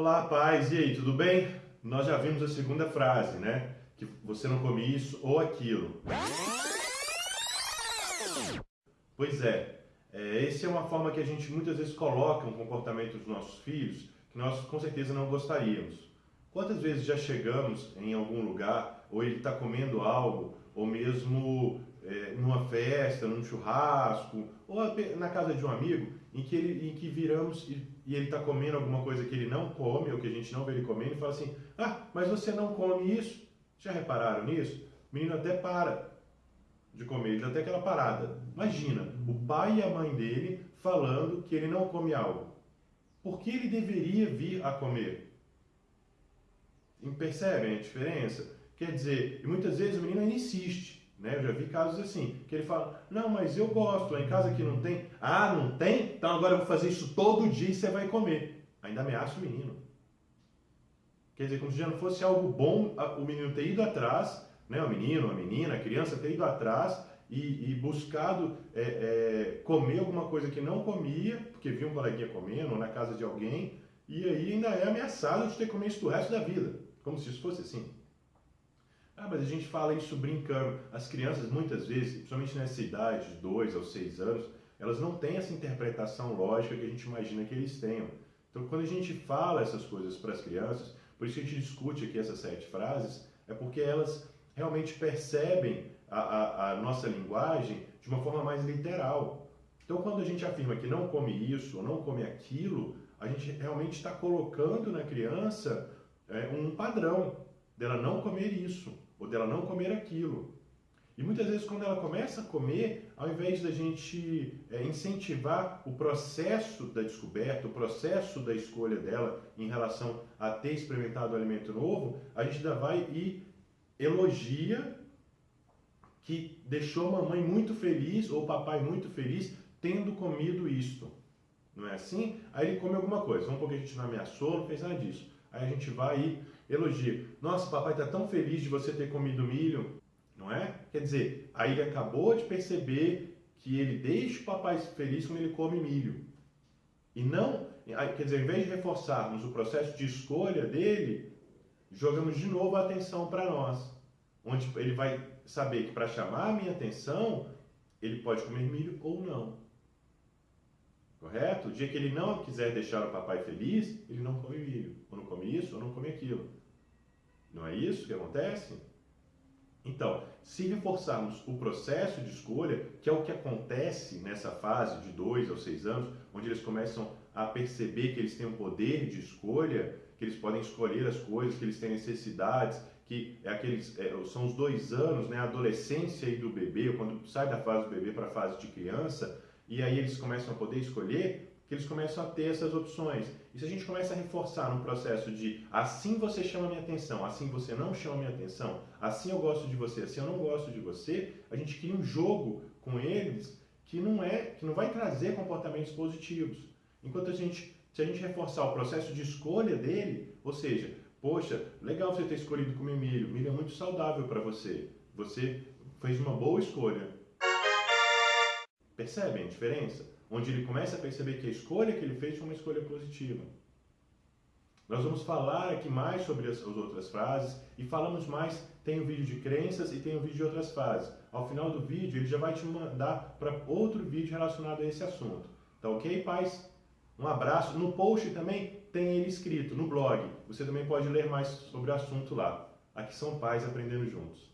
Olá, paz. E aí, tudo bem? Nós já vimos a segunda frase, né? Que você não come isso ou aquilo. Pois é, é, essa é uma forma que a gente muitas vezes coloca um comportamento dos nossos filhos que nós com certeza não gostaríamos. Quantas vezes já chegamos em algum lugar, ou ele está comendo algo, ou mesmo é, numa festa, num churrasco, ou na casa de um amigo, em que, ele, em que viramos e, e ele está comendo alguma coisa que ele não come, ou que a gente não vê ele comendo, e fala assim: Ah, mas você não come isso? Já repararam nisso? O menino até para de comer, ele dá até aquela parada. Imagina, o pai e a mãe dele falando que ele não come algo. Por que ele deveria vir a comer? Percebem a diferença? Quer dizer, muitas vezes o menino insiste. Né? Eu já vi casos assim, que ele fala, não, mas eu gosto, em casa que não tem. Ah, não tem? Então agora eu vou fazer isso todo dia e você vai comer. Ainda ameaça o menino. Quer dizer, como se já não fosse algo bom o menino ter ido atrás, né? o menino, a menina, a criança ter ido atrás e, e buscado é, é, comer alguma coisa que não comia, porque viu um coleguinha comendo, ou na casa de alguém, e aí ainda é ameaçado de ter que comer isso o resto da vida. Como se isso fosse assim. Ah, mas a gente fala isso brincando. As crianças, muitas vezes, principalmente nessa idade, de 2 aos 6 anos, elas não têm essa interpretação lógica que a gente imagina que eles tenham. Então, quando a gente fala essas coisas para as crianças, por isso que a gente discute aqui essas sete frases, é porque elas realmente percebem a, a, a nossa linguagem de uma forma mais literal. Então, quando a gente afirma que não come isso ou não come aquilo, a gente realmente está colocando na criança é, um padrão dela não comer isso ou dela não comer aquilo. E muitas vezes, quando ela começa a comer, ao invés da gente é, incentivar o processo da descoberta, o processo da escolha dela em relação a ter experimentado o alimento novo, a gente ainda vai e elogia que deixou a mamãe muito feliz ou o papai muito feliz tendo comido isto. Não é assim? Aí ele come alguma coisa. Vamos porque a gente não ameaçou, não fez nada disso. Aí a gente vai e elogia. Nossa, papai está tão feliz de você ter comido milho, não é? Quer dizer, aí ele acabou de perceber que ele deixa o papai feliz quando ele come milho. E não, quer dizer, ao invés de reforçarmos o processo de escolha dele, jogamos de novo a atenção para nós. Onde ele vai saber que para chamar a minha atenção, ele pode comer milho ou não. Correto? O dia que ele não quiser deixar o papai feliz, ele não come milho. Ou não come isso, ou não come aquilo. Não é isso que acontece? Então, se reforçarmos o processo de escolha, que é o que acontece nessa fase de 2 aos 6 anos, onde eles começam a perceber que eles têm um poder de escolha, que eles podem escolher as coisas, que eles têm necessidades, que é aqueles, é, são os dois anos, né, a adolescência do bebê, quando sai da fase do bebê para a fase de criança, e aí eles começam a poder escolher, que eles começam a ter essas opções. E se a gente começa a reforçar no processo de assim você chama minha atenção, assim você não chama minha atenção, assim eu gosto de você, assim eu não gosto de você, a gente cria um jogo com eles que não é, que não vai trazer comportamentos positivos. Enquanto a gente, se a gente reforçar o processo de escolha dele, ou seja, poxa, legal você ter escolhido comer milho, milho é muito saudável para você. Você fez uma boa escolha. Percebem a diferença? Onde ele começa a perceber que a escolha que ele fez foi uma escolha positiva. Nós vamos falar aqui mais sobre as, as outras frases e falamos mais. Tem o um vídeo de crenças e tem o um vídeo de outras frases. Ao final do vídeo, ele já vai te mandar para outro vídeo relacionado a esse assunto. Tá ok, pais? Um abraço. No post também tem ele escrito, no blog. Você também pode ler mais sobre o assunto lá. Aqui são pais aprendendo juntos.